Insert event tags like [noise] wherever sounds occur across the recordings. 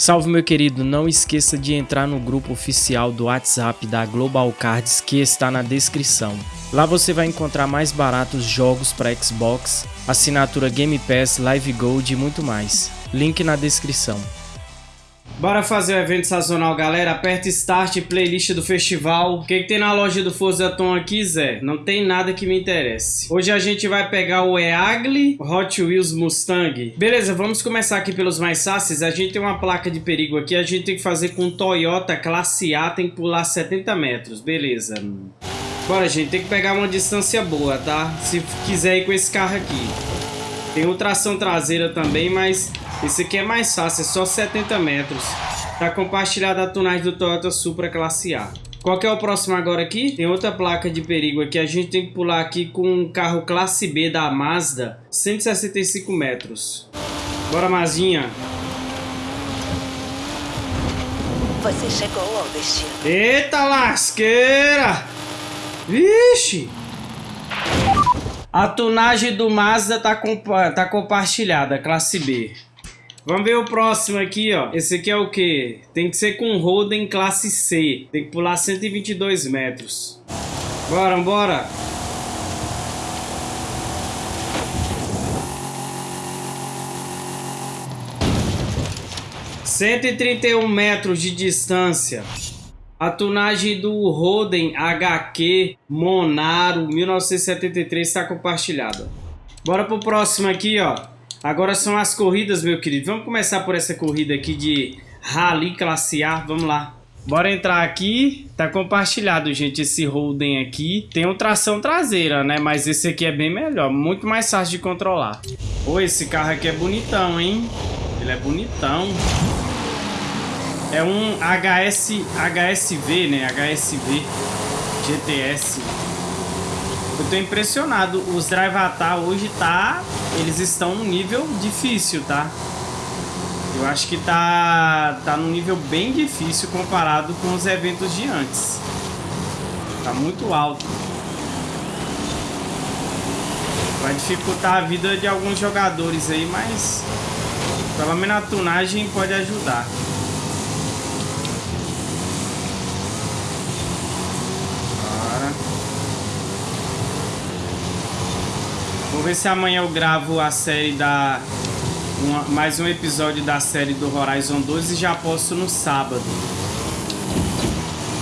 Salve meu querido, não esqueça de entrar no grupo oficial do WhatsApp da Global Cards que está na descrição. Lá você vai encontrar mais baratos jogos para Xbox, assinatura Game Pass, Live Gold e muito mais. Link na descrição. Bora fazer o evento sazonal, galera. Aperta Start, playlist do festival. O que, que tem na loja do Forza Tom aqui, Zé? Não tem nada que me interesse. Hoje a gente vai pegar o Eagly Hot Wheels Mustang. Beleza, vamos começar aqui pelos mais fáceis. A gente tem uma placa de perigo aqui. A gente tem que fazer com Toyota Classe A. Tem que pular 70 metros. Beleza. Bora, gente. Tem que pegar uma distância boa, tá? Se quiser ir com esse carro aqui. Tem o tração traseira também, mas esse aqui é mais fácil, é só 70 metros. Tá compartilhada a tunagem do Toyota Supra Classe A. Qual que é o próximo agora aqui? Tem outra placa de perigo aqui. A gente tem que pular aqui com um carro Classe B da Mazda. 165 metros. Bora, Mazinha. Você chegou ao destino. Eita lasqueira! Vixe! A tunagem do Mazda tá, compa tá compartilhada, classe B. Vamos ver o próximo aqui, ó. Esse aqui é o que? Tem que ser com Holden classe C. Tem que pular 122 metros. Bora, bora. Cento e trinta e um metros de distância. A tunagem do Roden HQ Monaro 1973 está compartilhada. Bora pro próximo aqui, ó. Agora são as corridas, meu querido. Vamos começar por essa corrida aqui de Rally Classe A. Vamos lá. Bora entrar aqui. Tá compartilhado, gente, esse Holden aqui. Tem um tração traseira, né? Mas esse aqui é bem melhor. Muito mais fácil de controlar. Pô, esse carro aqui é bonitão, hein? Ele é bonitão. É um HS, HSV, né? HSV GTS. Eu tô impressionado. Os Drive Atar hoje tá... Eles estão num nível difícil, tá? Eu acho que tá, tá num nível bem difícil comparado com os eventos de antes. Tá muito alto. Vai dificultar a vida de alguns jogadores aí, mas... Pelo menos a tunagem pode ajudar. Vou ver se amanhã eu gravo a série da... Uma, mais um episódio da série do Horizon 2 e já posto no sábado.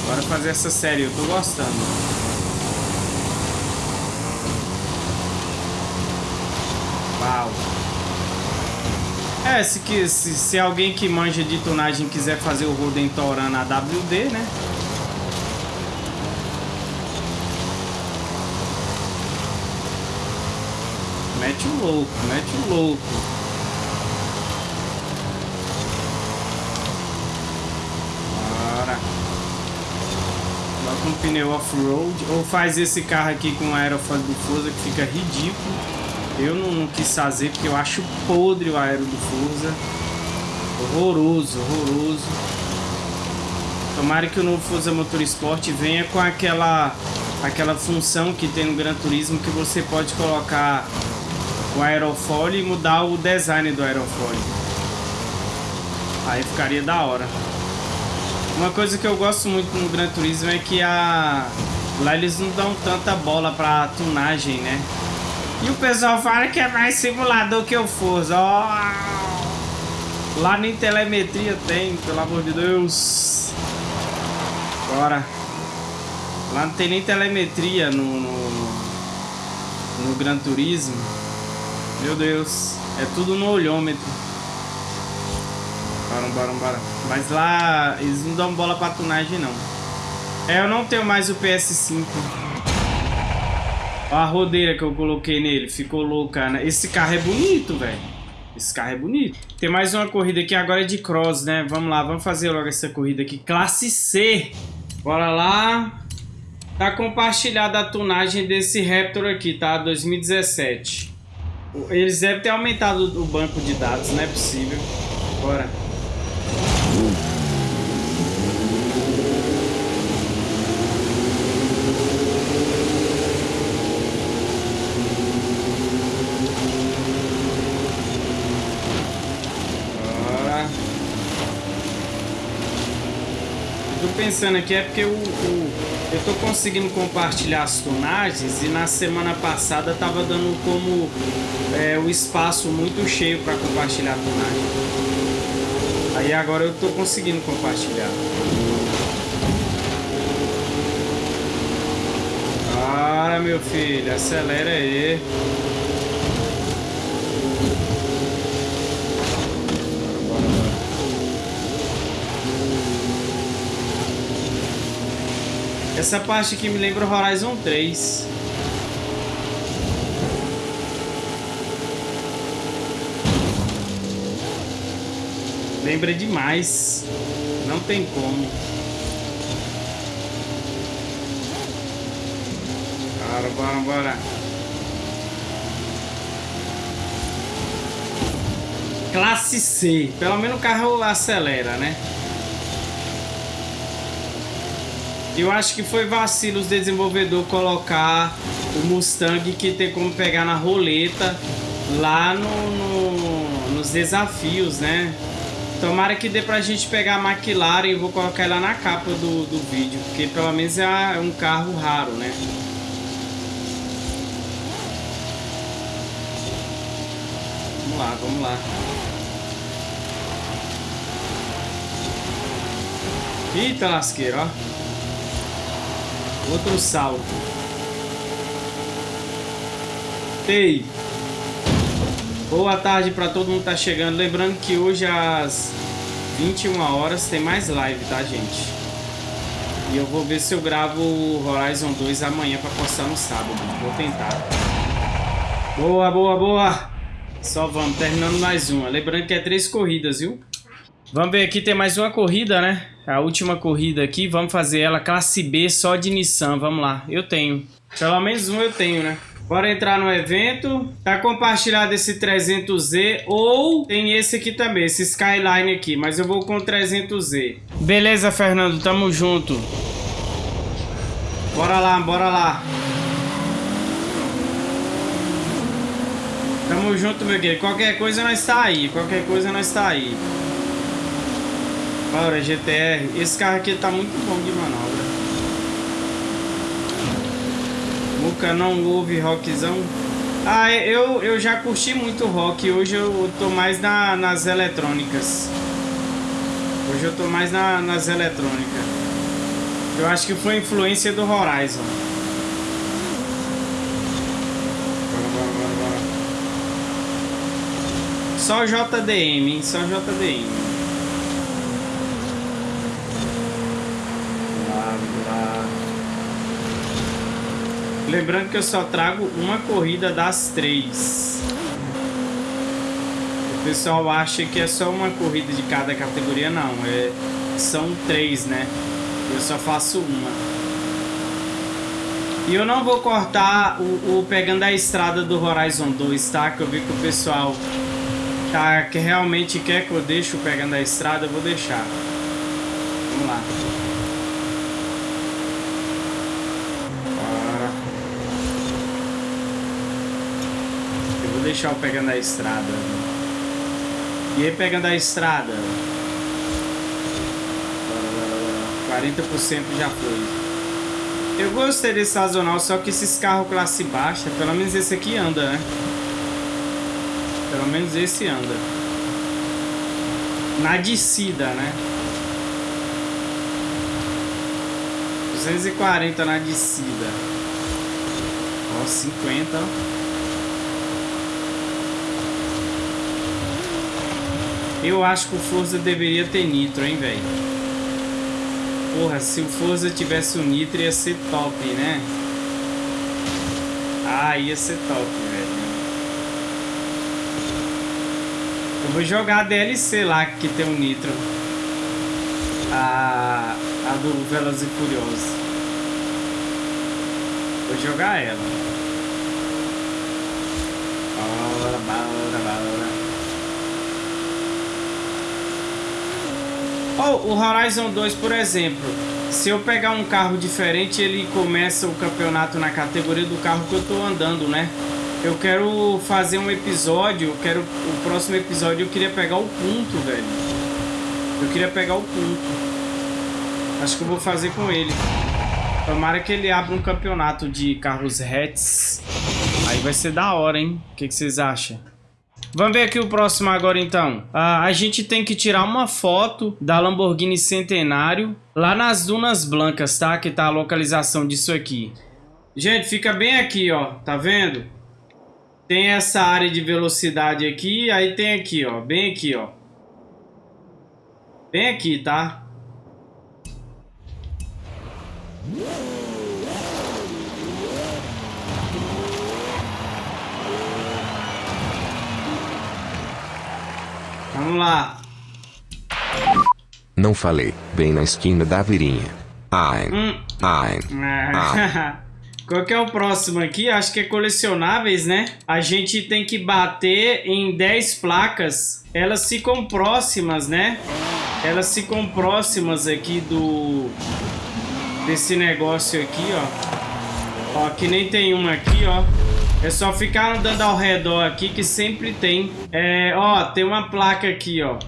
Bora fazer essa série, eu tô gostando. Uau. É, se, se, se alguém que manja de tonagem quiser fazer o Roden Toran na WD, né? Mete o louco, mete o louco. Coloca um pneu off-road. Ou faz esse carro aqui com aerofólio do Forza que fica ridículo. Eu não, não, quis fazer porque eu acho podre o aero do Forza. Horroroso, horroroso. Tomara que o novo Forza Motorsport venha com aquela aquela função que tem no Gran Turismo que você pode colocar o aerofólio e mudar o design do aerofólio. Aí ficaria da hora. Uma coisa que eu gosto muito no Gran Turismo é que a... lá eles não dão tanta bola pra tunagem, né? E o pessoal fala que é mais simulador que o Forza. Oh! Lá nem telemetria tem, pelo amor de Deus. Bora. Lá não tem nem telemetria no, no, no Gran Turismo. Meu Deus. É tudo no olhômetro. Bora, bora, bora. Mas lá eles não dão bola pra tunagem, não. É, eu não tenho mais o PS5. Olha a rodeira que eu coloquei nele. Ficou louca, né? Esse carro é bonito, velho. Esse carro é bonito. Tem mais uma corrida aqui agora é de cross, né? Vamos lá, vamos fazer logo essa corrida aqui. Classe C. Bora lá. Tá compartilhada a tunagem desse Raptor aqui, tá? 2017. Eles devem ter aumentado o banco de dados, não é possível. Bora. Pensando aqui é porque o, o, eu tô conseguindo compartilhar as tonagens e na semana passada tava dando como é, o espaço muito cheio para compartilhar a tonagem. Aí agora eu tô conseguindo compartilhar. Ah, meu filho, acelera aí. Essa parte aqui me lembra Horizon 3. Lembra demais. Não tem como. Bora, bora, bora. Classe C. Pelo menos o carro acelera, né? Eu acho que foi vacilo os desenvolvedores colocar o Mustang que tem como pegar na roleta lá no, no, nos desafios, né? Tomara que dê pra gente pegar a McLaren e vou colocar ela na capa do, do vídeo, porque pelo menos é um carro raro, né? Vamos lá, vamos lá. Eita lasqueira, ó. Outro salto. Ei! Boa tarde para todo mundo que tá chegando. Lembrando que hoje às 21 horas tem mais live, tá, gente? E eu vou ver se eu gravo o Horizon 2 amanhã para postar no sábado. Vou tentar. Boa, boa, boa! Só vamos, terminando mais uma. Lembrando que é três corridas, viu? Vamos ver aqui, tem mais uma corrida, né? A última corrida aqui, vamos fazer ela classe B só de Nissan, vamos lá. Eu tenho. Pelo menos um eu tenho, né? Bora entrar no evento. Tá compartilhado esse 300Z ou tem esse aqui também, esse Skyline aqui, mas eu vou com o 300Z. Beleza, Fernando, tamo junto. Bora lá, bora lá. Tamo junto, meu querido. Qualquer coisa nós tá aí, qualquer coisa nós tá aí. Bora, GTR. Esse carro aqui tá muito bom de manobra. Muca não ouve rockzão. Ah, eu, eu já curti muito rock. Hoje eu tô mais na, nas eletrônicas. Hoje eu tô mais na, nas eletrônicas. Eu acho que foi influência do Horizon. Só JDM, hein? Só JDM. Lembrando que eu só trago uma corrida das três. O pessoal acha que é só uma corrida de cada categoria, não. É, são três, né? Eu só faço uma. E eu não vou cortar o, o, pegando a estrada do Horizon 2, tá? Que eu vi que o pessoal tá, que realmente quer que eu deixe o pegando a estrada, eu vou deixar. Vamos lá. Deixar eu pegando a estrada. E aí pegando a estrada. 40% já foi. Eu gostei desse sazonal, só que esses carros classe baixa, pelo menos esse aqui anda, né? Pelo menos esse anda. Na descida, né? 240 na descida. Ó, 50, ó. Eu acho que o Forza deveria ter nitro, hein, velho. Porra, se o Forza tivesse o nitro ia ser top, né? Ah, ia ser top, velho. Eu vou jogar a DLC lá que tem o nitro. A, a do Velozes e Furiosos. Vou jogar ela. Bora, bora, bora. Oh, o Horizon 2, por exemplo, se eu pegar um carro diferente, ele começa o campeonato na categoria do carro que eu tô andando, né? Eu quero fazer um episódio, eu quero o próximo episódio eu queria pegar o ponto, velho. Eu queria pegar o ponto. Acho que eu vou fazer com ele. Tomara que ele abra um campeonato de carros hatch. Aí vai ser da hora, hein? O que, que vocês acham? Vamos ver aqui o próximo agora, então. Ah, a gente tem que tirar uma foto da Lamborghini Centenário lá nas Dunas Blancas, tá? Que tá a localização disso aqui. Gente, fica bem aqui, ó. Tá vendo? Tem essa área de velocidade aqui, aí tem aqui, ó. Bem aqui, ó. Bem aqui, tá? Vamos lá. Não falei, bem na esquina da virinha. Ai, Hum. ai, ai. [laughs] Qual que é o próximo aqui? Acho que é colecionáveis, né? A gente tem que bater em 10 placas. Elas ficam próximas, né? Elas ficam próximas aqui do... Desse negócio aqui, ó. Ó, que nem tem uma aqui, ó. É só ficar andando ao redor aqui que sempre tem. É, ó, tem uma placa aqui, ó.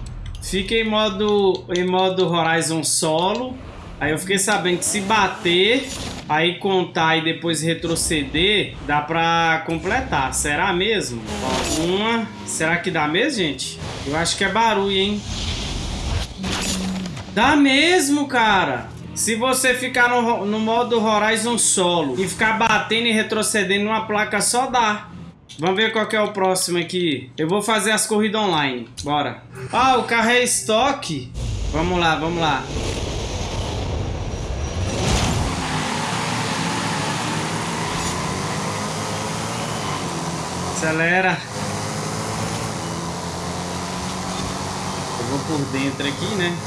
Fica em modo, em modo Horizon Solo. Aí eu fiquei sabendo que se bater, aí contar e depois retroceder, dá pra completar. Será mesmo? Ó, uma. Será que dá mesmo, gente? Eu acho que é barulho, hein? Dá mesmo, cara! Se você ficar no, no modo Horizon Solo e ficar batendo e retrocedendo numa placa só, dá. Vamos ver qual é o próximo aqui. Eu vou fazer as corridas online. Bora. Ah, o carro é estoque. Vamos lá, vamos lá. Acelera. Eu vou por dentro aqui, né?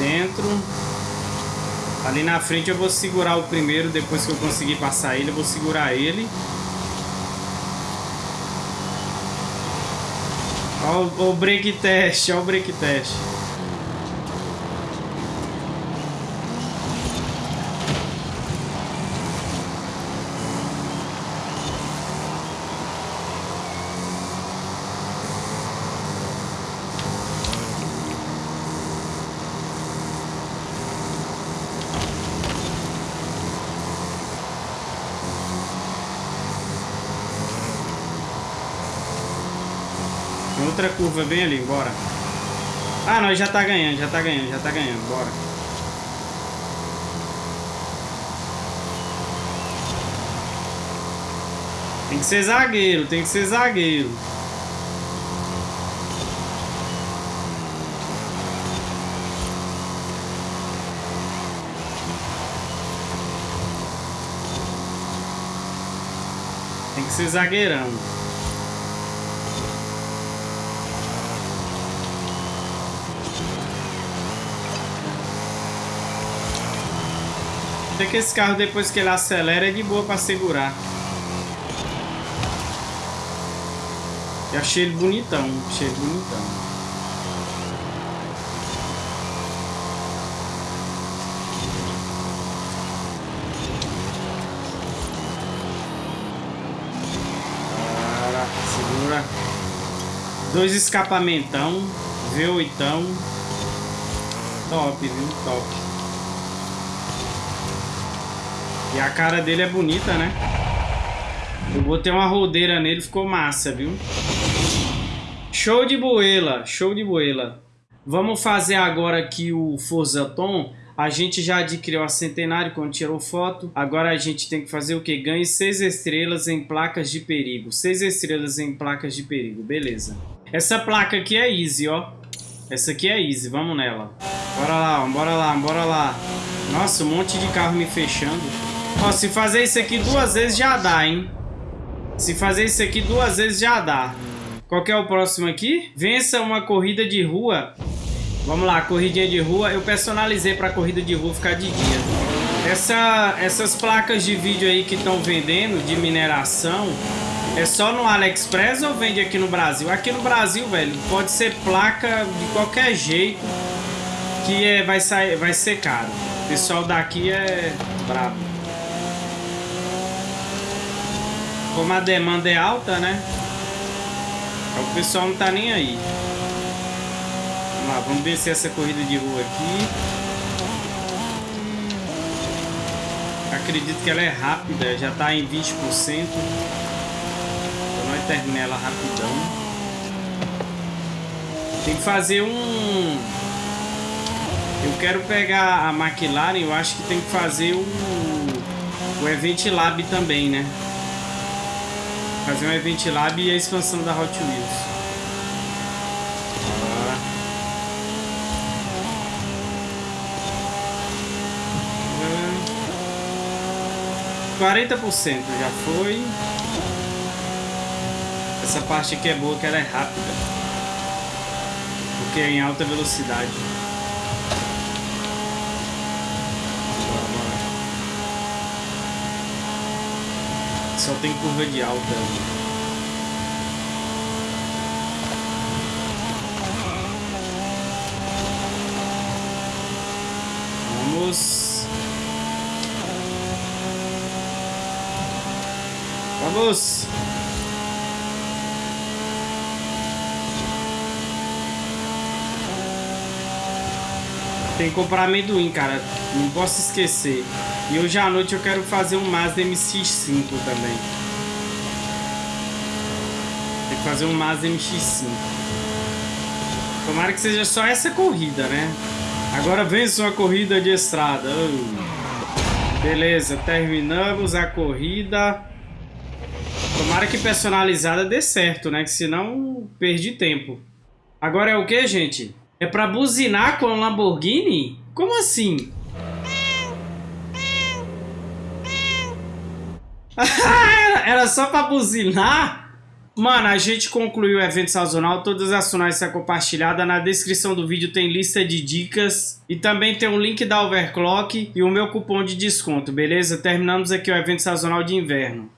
Dentro. Ali na frente eu vou segurar o primeiro, depois que eu conseguir passar ele, eu vou segurar ele. Ó o, o break test, ó o break test. Outra curva bem ali, bora. Ah, nós já tá ganhando, já tá ganhando, já tá ganhando, bora. Tem que ser zagueiro, tem que ser zagueiro. Tem que ser zagueirão. Até que esse carro, depois que ele acelera, é de boa pra segurar. Eu achei ele bonitão, achei ele bonitão. Para, segura. Dois escapamentão, V8. Top, viu? Top. E a cara dele é bonita, né? Eu botei uma rodeira nele, ficou massa, viu? Show de boela, show de boela. Vamos fazer agora aqui o Forza Tom. A gente já adquiriu a Centenário quando tirou foto. Agora a gente tem que fazer o que? Ganhe 6 estrelas em placas de perigo. 6 estrelas em placas de perigo, beleza. Essa placa aqui é easy, ó. Essa aqui é easy, vamos nela. Bora lá, bora lá, bora lá. Nossa, um monte de carro me fechando. Ó, se fazer isso aqui duas vezes já dá, hein? Se fazer isso aqui duas vezes já dá. Qual é o próximo aqui? Vença uma corrida de rua. Vamos lá, corridinha de rua. Eu personalizei para corrida de rua ficar de dia. Essa, essas placas de vídeo aí que estão vendendo de mineração é só no AliExpress ou vende aqui no Brasil? Aqui no Brasil, velho, pode ser placa de qualquer jeito. que é, vai, sair, vai ser caro. O pessoal daqui é brabo. Como a demanda é alta, né? O pessoal não tá nem aí. Vamos lá, vamos descer essa corrida de rua aqui. Acredito que ela é rápida, já tá em 20%. Então nós terminamos ela rapidão. Tem que fazer um... Eu quero pegar a McLaren, eu acho que tem que fazer o, o Event Lab também, né? Fazer um Event Lab e a expansão da Hot Wheels. 40% já foi. Essa parte aqui é boa, que ela é rápida. Porque é em alta velocidade. Só tem curva de alta. Vamos Vamos! Tem que comprar amendoim, cara. Não posso esquecer. E hoje à noite eu quero fazer um Mazda MX-5 também. Tem que fazer um Mazda MX-5. Tomara que seja só essa corrida, né? Agora vença uma corrida de estrada. Beleza, terminamos a corrida. Tomara que personalizada dê certo, né? Que senão perdi tempo. Agora é o que, gente? É pra buzinar com a Lamborghini? Como assim? Era só pra buzinar? Mano, a gente concluiu o evento sazonal. Todas as ações são compartilhadas. Na descrição do vídeo tem lista de dicas. E também tem o um link da Overclock e o meu cupom de desconto, beleza? Terminamos aqui o evento sazonal de inverno.